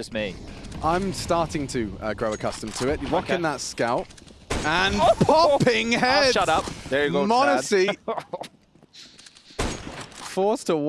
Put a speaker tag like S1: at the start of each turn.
S1: just me?
S2: I'm starting to uh, grow accustomed to it. Rocking
S1: Okay.
S2: that scout. And oh! popping
S1: Oh, shut up. There you go,
S2: Monacy forced to walk.